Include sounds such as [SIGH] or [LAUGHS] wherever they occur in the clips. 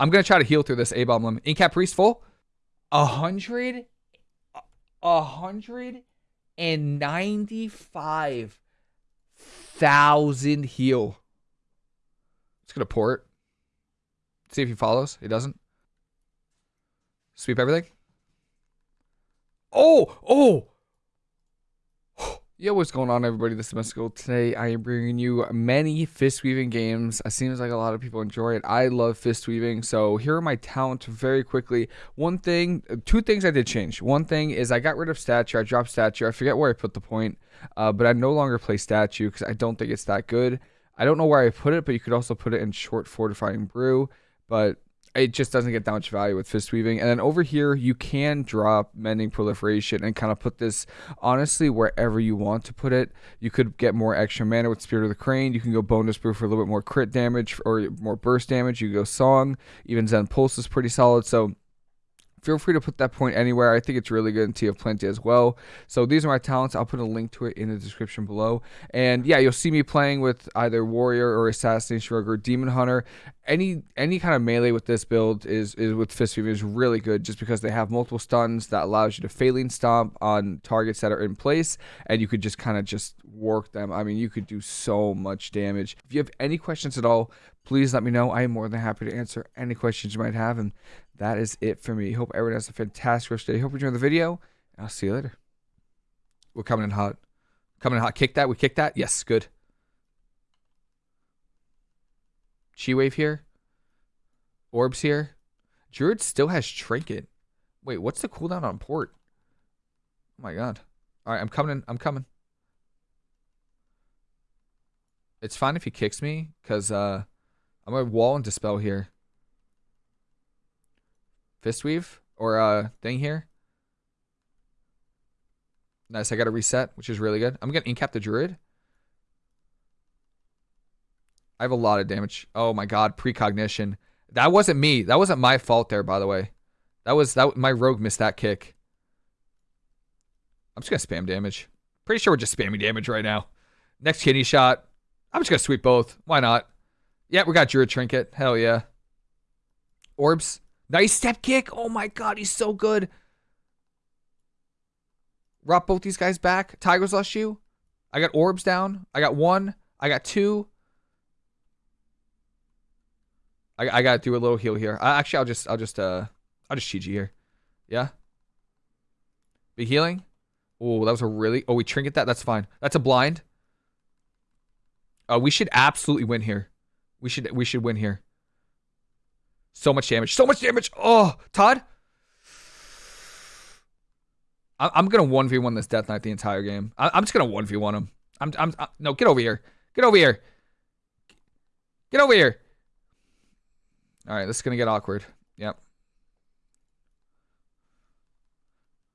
I'm gonna try to heal through this A bomb limit. Incap priest full. A hundred, a hundred and ninety-five thousand heal. It's gonna port. See if he follows. He doesn't. Sweep everything. Oh, oh. Yo, what's going on, everybody? This is Mystical. Today, I am bringing you many fist weaving games. It seems like a lot of people enjoy it. I love fist weaving, so here are my talents very quickly. One thing, two things I did change. One thing is I got rid of statue. I dropped statue. I forget where I put the point, uh, but I no longer play statue because I don't think it's that good. I don't know where I put it, but you could also put it in short fortifying brew. But it just doesn't get that much value with fist weaving. And then over here, you can drop mending proliferation and kind of put this honestly wherever you want to put it. You could get more extra mana with Spirit of the Crane. You can go Bonedust Brew for a little bit more crit damage or more burst damage. You go Song. Even Zen Pulse is pretty solid. So feel free to put that point anywhere. I think it's really good in Tea of Plenty as well. So these are my talents. I'll put a link to it in the description below. And yeah, you'll see me playing with either Warrior or Assassination Rogue or Demon Hunter. Any any kind of melee with this build is, is with Fist Weaver is really good just because they have multiple stuns that allows you to Faeline Stomp on targets that are in place and you could just kind of just work them. I mean, you could do so much damage. If you have any questions at all, please let me know. I am more than happy to answer any questions you might have. And that is it for me. Hope everyone has a fantastic rest of the day. Hope you enjoyed the video. I'll see you later. We're coming in hot. Coming in hot. Kick that. We kick that. Yes, good. Chi wave here. Orbs here. Druid still has trinket. Wait, what's the cooldown on port? Oh my god. Alright, I'm coming in. I'm coming. It's fine if he kicks me, because uh, I'm to wall and dispel here. Fistweave or uh thing here. Nice, I got a reset, which is really good. I'm gonna incap the druid. I have a lot of damage. Oh my god, precognition. That wasn't me. That wasn't my fault there, by the way. That was that my rogue missed that kick. I'm just gonna spam damage. Pretty sure we're just spamming damage right now. Next kidney shot. I'm just gonna sweep both. Why not? Yeah, we got Druid Trinket. Hell yeah. Orbs. Nice step kick. Oh my god, he's so good. Rock both these guys back. Tiger's lost you. I got orbs down. I got one. I got two. I, I gotta do a little heal here. I, actually, I'll just, I'll just, uh, I'll just you here. Yeah. Be healing. Oh, that was a really. Oh, we trinket that. That's fine. That's a blind. Uh, we should absolutely win here. We should, we should win here. So much damage. So much damage. Oh, Todd. I'm gonna one v one this Death Knight the entire game. I'm just gonna one v one him. I'm, I'm, I'm, no, get over here. Get over here. Get over here. All right, this is gonna get awkward. Yep.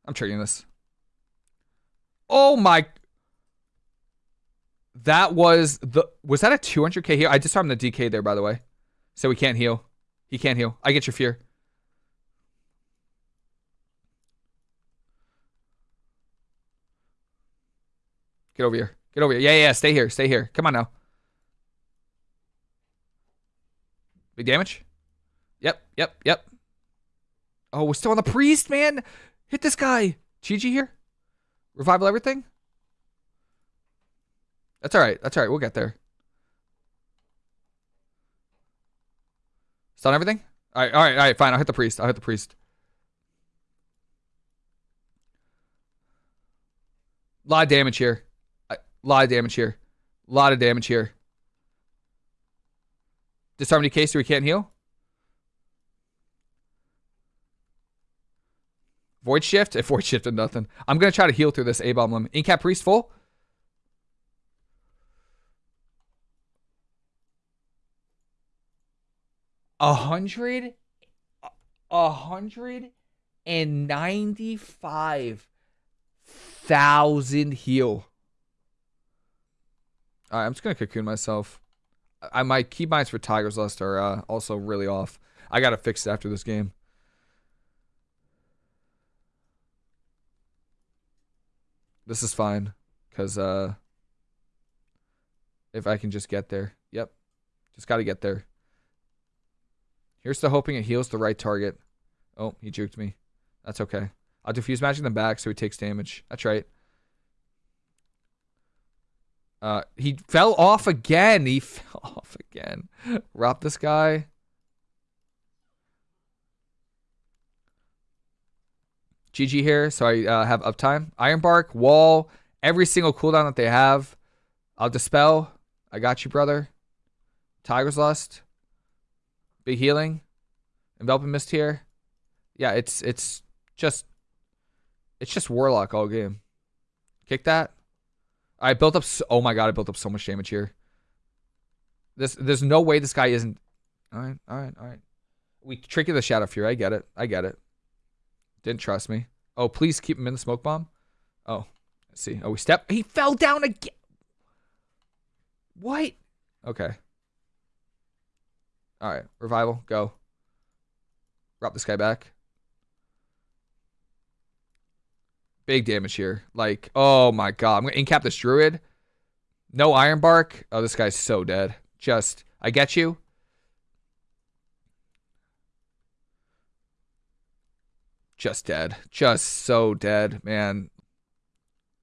I'm triggering this. Oh my. That was the. Was that a 200k heal? I just saw the DK there, by the way. So we can't heal. He can't heal. I get your fear. Get over here. Get over here. Yeah, yeah, stay here. Stay here. Come on now. Big damage? Yep, yep, yep. Oh, we're still on the priest, man. Hit this guy. Chi-Ji here. Revival everything. That's all right. That's all right. We'll get there. Stun everything? All right, all right, all right, fine. I'll hit the priest. I'll hit the priest. A lot of damage here. A lot of damage here. A lot of damage here. Disarm DK so we can't heal. Void shift? If [LAUGHS] void shifted nothing. I'm gonna try to heal through this A-bomb limit. Incap priest full. A hundred a hundred and ninety five thousand heal. Alright, I'm just gonna cocoon myself. I my keybinds for Tiger's Lust are uh, also really off. I gotta fix it after this game. This is fine, cause uh, if I can just get there. Yep, just gotta get there. Here's to hoping it heals the right target. Oh, he juked me. That's okay. I'll diffuse magic them back so he takes damage. That's right. Uh, he fell off again. He [LAUGHS] fell off again. Rob this guy. GG here, so I uh, have uptime. Iron Bark, Wall, every single cooldown that they have. I'll Dispel. I got you, brother. Tiger's Lust. Big Healing. Enveloping Mist here. Yeah, it's it's just it's just Warlock all game. Kick that. I built up. So, oh my god, I built up so much damage here. This, there's no way this guy isn't. All right, all right, all right. We tricky the Shadow Fury. I get it. I get it. Didn't trust me. Oh, please keep him in the smoke bomb. Oh, let's see. Oh, we step. He fell down again. What? Okay. All right, revival, go. Drop this guy back. Big damage here. Like, oh my god. I'm going to incap this druid. No iron bark. Oh, this guy's so dead. Just, I get you. Just dead. Just so dead, man.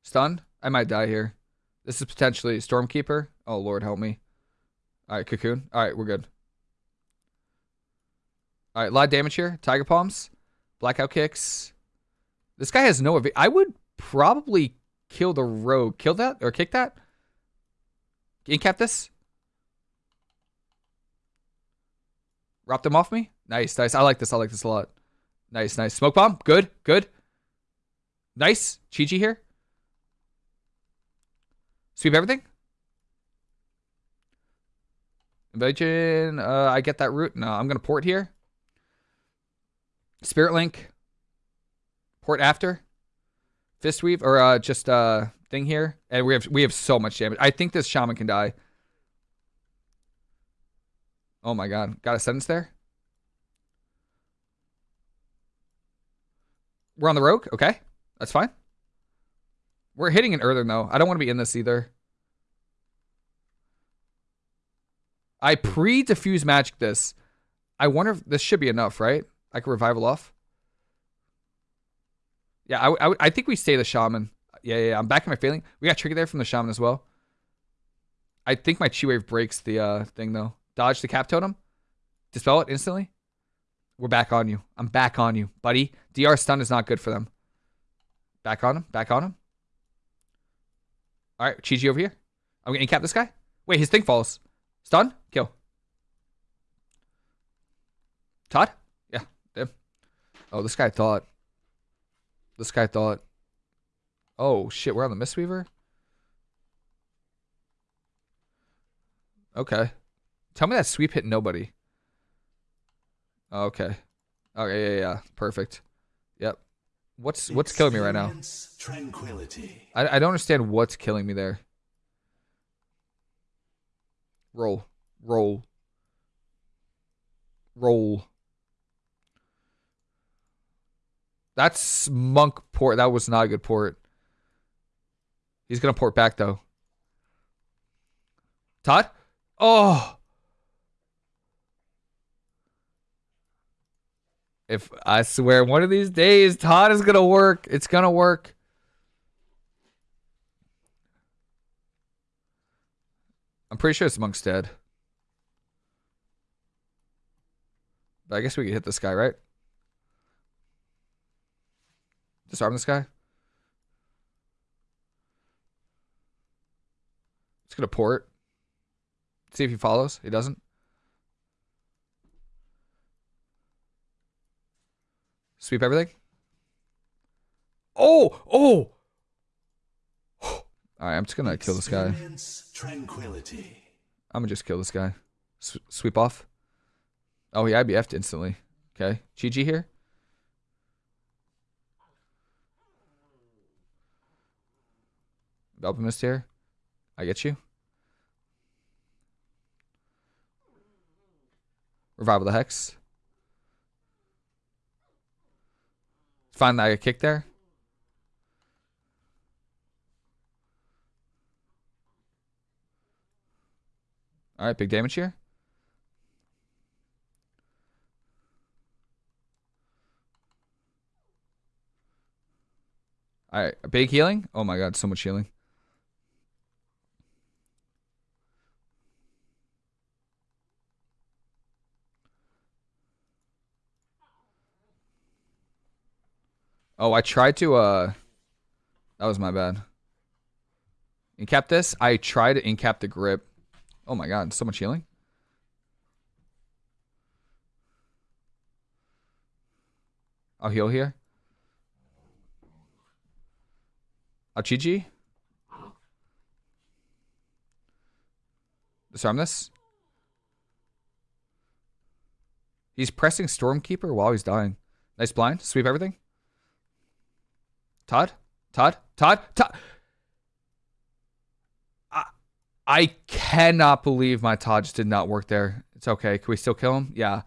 Stun? I might die here. This is potentially Stormkeeper. Oh, Lord, help me. All right, Cocoon. All right, we're good. All right, a lot of damage here. Tiger Palms. Blackout Kicks. This guy has no... I would probably kill the rogue. Kill that? Or kick that? Incap this? Wrap them off me? Nice, nice. I like this. I like this a lot. Nice, nice. Smoke bomb. Good, good. Nice. Chi-Ji here. Sweep everything. Invasion. Uh, I get that root. No, I'm going to port here. Spirit Link. Port after. Fist Weave. Or uh, just uh, thing here. And we have we have so much damage. I think this Shaman can die. Oh my god. Got a sentence there? We're on the rogue? Okay. That's fine. We're hitting an earthen though. I don't want to be in this either. I pre-diffuse magic this. I wonder if this should be enough, right? I can revival off. Yeah, I, I, I think we stay the shaman. Yeah, yeah, yeah, I'm back in my Faeline. We got trigger there from the shaman as well. I think my chi wave breaks the uh, thing though. Dodge the cap totem. Dispel it instantly. We're back on you. I'm back on you, buddy. DR stun is not good for them. Back on him. Back on him. All right, Chi over here. I'm to cap this guy. Wait, his thing falls. Stun. Kill. Todd? Oh, this guy thought. This guy thought. Oh, shit. We're on the Mistweaver? Okay. Tell me that sweep hit nobody. Oh, okay. Okay, yeah, yeah, perfect. Yep. What's what's killing me right now? Tranquility. I I don't understand what's killing me there. Roll. Roll. Roll. That's monk port. That was not a good port. He's gonna port back though. Todd? Oh. If I swear one of these days Todd is gonna work. It's gonna work. I'm pretty sure it's Monk's dead. But I guess we could hit this guy, right? Disarm this guy. It's gonna port. See if he follows. He doesn't. Sweep everything. Oh, oh. [GASPS] All right, I'm just gonna kill this guy. Tranquility. I'm gonna just kill this guy. S sweep off. Oh, he IBF'd instantly. Okay, GG here. Alchemist here. I get you. Revival the Hex. Find that I get kicked there. Alright, big damage here. Alright, big healing. Oh my god, so much healing. Oh, I tried to, uh, that was my bad. Incap this. I tried to incap the grip. Oh my god, so much healing. I'll heal here. GG. Disarm this. He's pressing Stormkeeper while he's dying. Nice blind. Sweep everything. Todd? Todd? Todd? Todd? I, I cannot believe my Todd just did not work there. It's okay. Can we still kill him? Yeah.